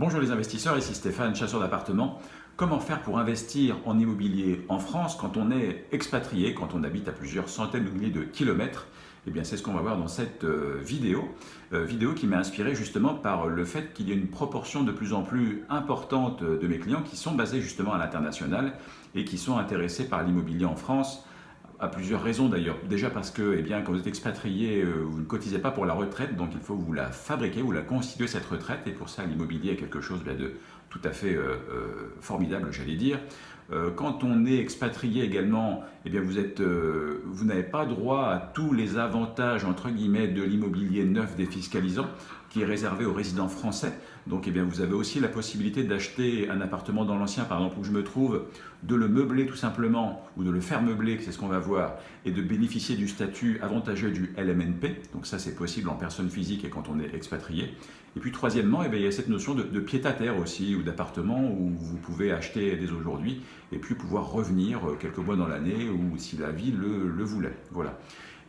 Bonjour les investisseurs, ici Stéphane, chasseur d'appartements. Comment faire pour investir en immobilier en France quand on est expatrié, quand on habite à plusieurs centaines de milliers de kilomètres? Eh bien c'est ce qu'on va voir dans cette euh, vidéo, euh, vidéo qui m'a inspiré justement par le fait qu'il y a une proportion de plus en plus importante de mes clients qui sont basés justement à l'international et qui sont intéressés par l'immobilier en France à plusieurs raisons d'ailleurs. Déjà parce que eh quand vous êtes expatrié, euh, vous ne cotisez pas pour la retraite, donc il faut vous la fabriquer, vous la constituer cette retraite, et pour ça l'immobilier est quelque chose eh de tout à fait euh, euh, formidable, j'allais dire. quand on est expatrié également, eh bien, vous, n'avez pas droit à tous les avantages entre guillemets de l'immobilier neuf défiscalisant qui est réservé aux résidents français. Donc eh bien, vous avez aussi la possibilité d'acheter un appartement dans l'ancien, par exemple, où je me trouve, de le meubler tout simplement, ou de le faire meubler, c'est ce qu'on va voir, et de bénéficier du statut avantageux du LMNP. Donc ça, c'est possible en personne physique et quand on est expatrié. Et puis troisièmement, eh bien, il y a cette notion de, pied-à-terre aussi, ou d'appartement où vous pouvez acheter dès aujourd'hui, et puis pouvoir revenir quelques mois dans l'année, ou si la vie le, le voulait. Voilà.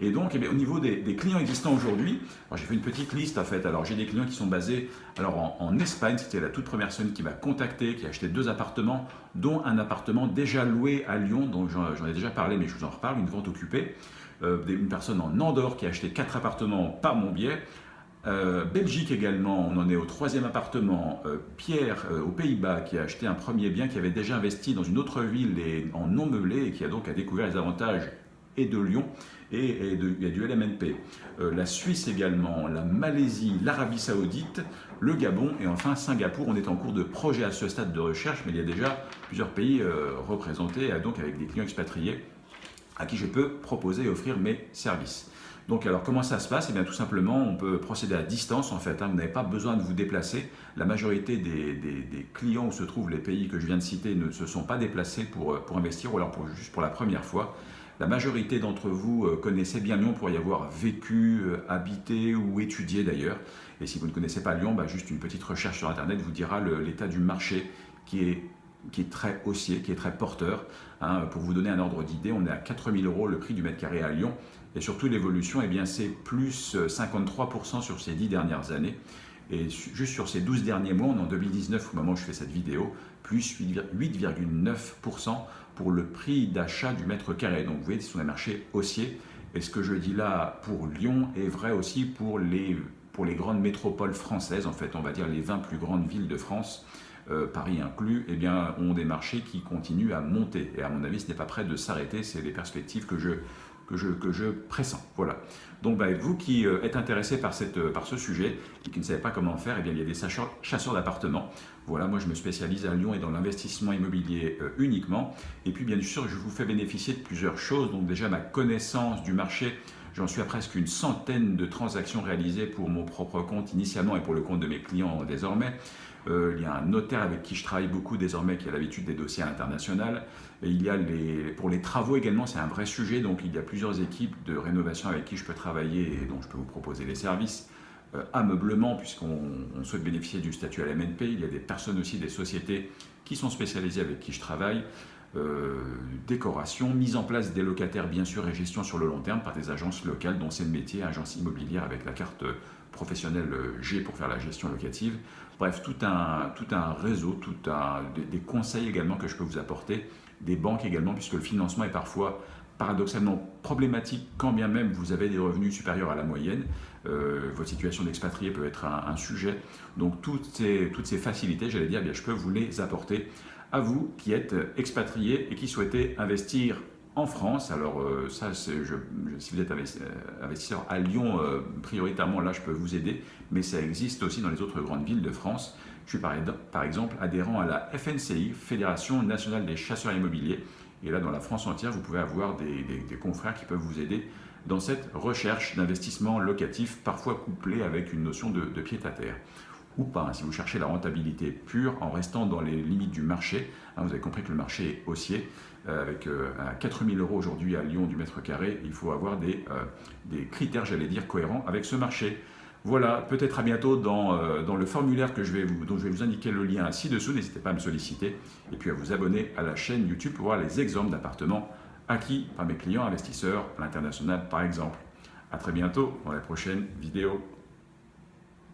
Et donc, eh au niveau des, clients existants aujourd'hui, j'ai fait une petite liste en fait. Alors, j'ai des clients qui sont basés alors, en, Espagne, c'était la toute première personne qui m'a contacté, qui a acheté deux appartements, dont un appartement déjà loué à Lyon, donc j'en ai déjà parlé, mais je vous en reparle, une vente occupée. Euh, une personne en Andorre qui a acheté quatre appartements par mon biais. Euh, Belgique également, on en est au troisième appartement. Euh, Pierre, aux Pays-Bas, qui a acheté un premier bien, qui avait déjà investi dans une autre ville et en non meublé et qui a donc découvert les avantages et de Lyon et, il y a du LMNP. Euh, la Suisse également, la Malaisie, l'Arabie Saoudite, le Gabon et enfin Singapour. On est en cours de projet à ce stade de recherche, mais il y a déjà plusieurs pays euh, représentés, donc avec des clients expatriés à qui je peux proposer et offrir mes services. Donc alors comment ça se passe? Eh bien tout simplement on peut procéder à distance en fait, hein. vous n'avez pas besoin de vous déplacer. La majorité des, clients où se trouvent les pays que je viens de citer ne se sont pas déplacés pour, euh, pour investir ou alors pour, juste pour la première fois. La majorité d'entre vous euh, connaissez bien Lyon pour y avoir vécu, euh, habité ou étudié d'ailleurs. Et si vous ne connaissez pas Lyon, bah, juste une petite recherche sur Internet vous dira l'état du marché qui est, qui est très haussier, qui est très porteur. Hein. pour vous donner un ordre d'idée, on est à 4000 euros le prix du mètre carré à Lyon. Et surtout l'évolution, eh c'est plus 53% euh, sur ces 10 dernières années. Et juste sur ces 12 derniers mois, on est en 2019 au moment où je fais cette vidéo, plus 8,9% pour le prix d'achat du mètre carré. Donc vous voyez, ce sont des marchés haussiers. Et ce que je dis là pour Lyon est vrai aussi pour les, pour les grandes métropoles françaises, en fait, on va dire les 20 plus grandes villes de France, euh, Paris inclus, eh bien, ont des marchés qui continuent à monter. Et à mon avis, ce n'est pas prêt de s'arrêter, c'est les perspectives que je, que je, que je pressens. Voilà. Donc bah, vous qui euh, êtes intéressé par, cette, euh, par ce sujet et qui ne savez pas comment faire, eh bien, il y a des chasseurs, d'appartements. Voilà, moi je me spécialise à Lyon et dans l'investissement immobilier uniquement. Et puis bien sûr, je vous fais bénéficier de plusieurs choses. Donc déjà ma connaissance du marché, J'en suis à presque une centaine de transactions réalisées pour mon propre compte initialement et pour le compte de mes clients désormais. Euh, il y a un notaire avec qui je travaille beaucoup désormais qui a l'habitude des dossiers internationaux. Et il y a les, pour les travaux également, c'est un vrai sujet. Donc il y a plusieurs équipes de rénovation avec qui je peux travailler et dont je peux vous proposer les services. Euh, ameublement, puisqu'on souhaite bénéficier du statut à l'MNP. Il y a des personnes aussi, des sociétés qui sont spécialisées avec qui je travaille. Euh, décoration, mise en place des locataires bien sûr et gestion sur le long terme par des agences locales dont c'est le métier, agence immobilière avec la carte professionnelle G pour faire la gestion locative. Bref, tout un, tout un réseau, tout un, des, conseils également que je peux vous apporter, des banques également puisque le financement est parfois paradoxalement problématique quand bien même vous avez des revenus supérieurs à la moyenne. Euh, votre situation d'expatrié peut être un, sujet. Donc toutes ces, toutes ces facilités, j'allais dire, eh bien, je peux vous les apporter à vous qui êtes expatrié et qui souhaitez investir en France. Alors euh, ça, si vous êtes euh, investisseur à Lyon, prioritairement là je peux vous aider, mais ça existe aussi dans les autres grandes villes de France. Je suis par exemple adhérent à la FNCI, Fédération Nationale des Chasseurs Immobiliers, et là dans la France entière vous pouvez avoir des, confrères qui peuvent vous aider dans cette recherche d'investissement locatif, parfois couplé avec une notion de, de pied-à-terre ou pas. Hein, si vous cherchez la rentabilité pure en restant dans les limites du marché, hein, vous avez compris que le marché est haussier, euh, avec euh, 4000 euros aujourd'hui à Lyon du mètre carré, il faut avoir des, euh, des critères, j'allais dire, cohérents avec ce marché. Voilà, peut-être à bientôt dans, euh, dans, le formulaire que je vais dont je vais vous indiquer le lien ci-dessous. N'hésitez pas à me solliciter et puis à vous abonner à la chaîne YouTube pour voir les exemples d'appartements acquis par mes clients investisseurs à l'international par exemple. A très bientôt dans la prochaine vidéo.